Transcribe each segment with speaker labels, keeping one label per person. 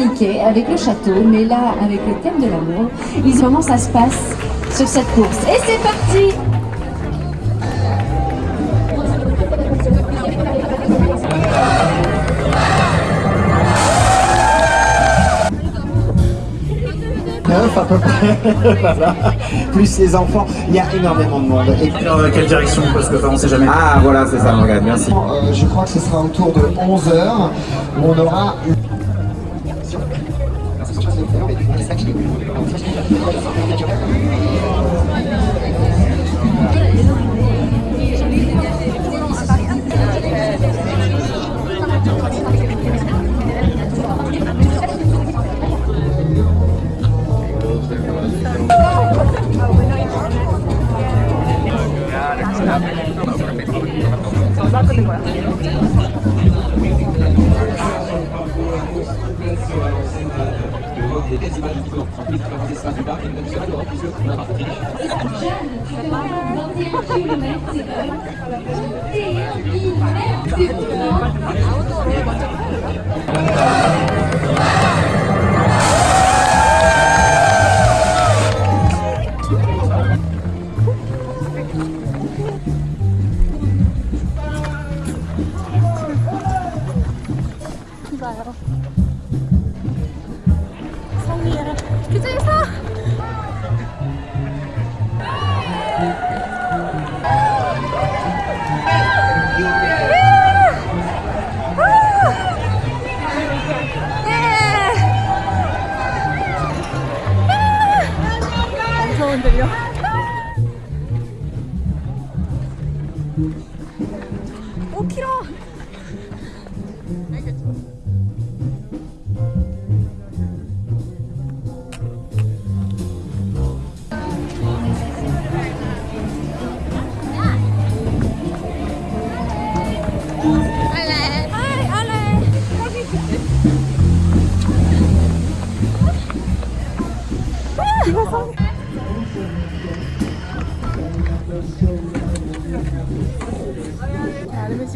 Speaker 1: Mickey avec le château, mais là, avec le thème de l'amour, ils comment ça se passe sur cette course. Et c'est parti
Speaker 2: à peu près, voilà. plus les enfants, il y a énormément de monde. Et-
Speaker 3: Dans quelle direction? Parce que enfin, on sait jamais.
Speaker 2: Ah voilà, c'est ça, merci. Euh, je crois que ce sera autour de 11h où on aura...
Speaker 4: 나 끄는 거야? 봐요.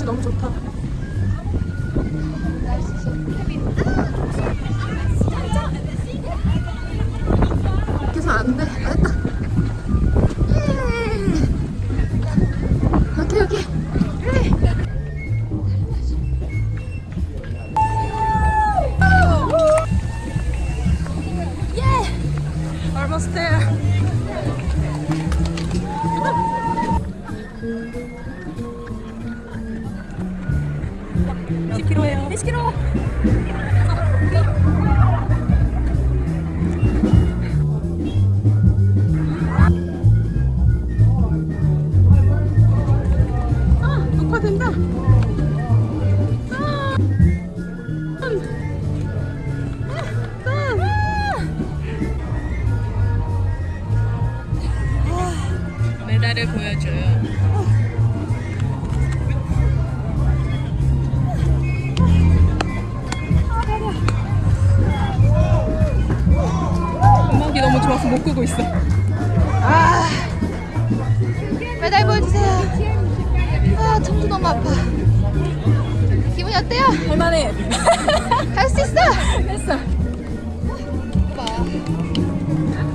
Speaker 5: 볕이 너무 좋다. 안 돼. 아, 됐다. 예. 오케이, 오케이. 예! Almost there. 몇 킬로예요? 20킬로. 아, 녹화된다. 아. 음. 아.
Speaker 4: 메달을 보여줘요.
Speaker 5: 못 끄고 있어. 아, 메달 보여주세요. 아, 청도 너무 아파. 기분이 어때요? 할만해. 할수 있어. 했어. 봐.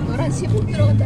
Speaker 5: 너랑 15 들어갔다.